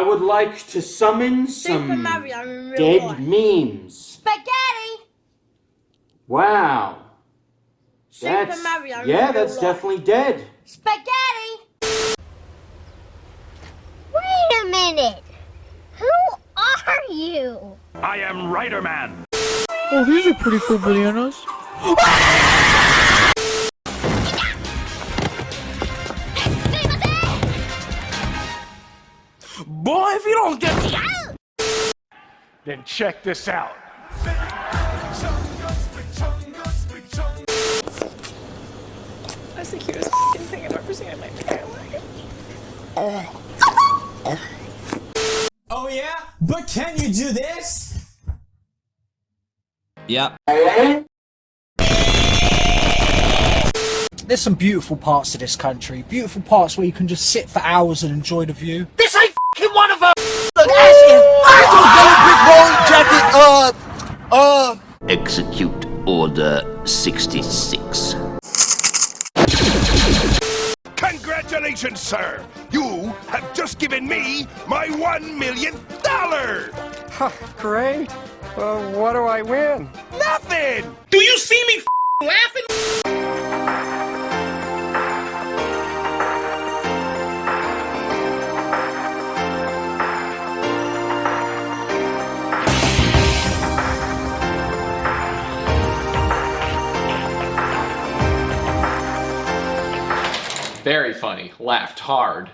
like to summon Super some Mario dead life. memes. Spaghetti! Wow. Super That's, Mario yeah, that's life. definitely dead. Spaghetti! Wait a minute! Who are you? I am Rider Man. Oh, these are pretty cool bananas. Boy, if you don't get then check this out. That's the cutest f***ing thing I've ever seen in my entire life. Oh yeah? But can you do this? Yep. There's some beautiful parts to this country. Beautiful parts where you can just sit for hours and enjoy the view. This ain't fucking one of them! Look, jacket, uh, uh. Execute Order 66. Congratulations, sir! You have just given me my one millionth dollar! Great. Well, what do I win? Nothing! Do you see me laughing? Very funny. Laughed hard.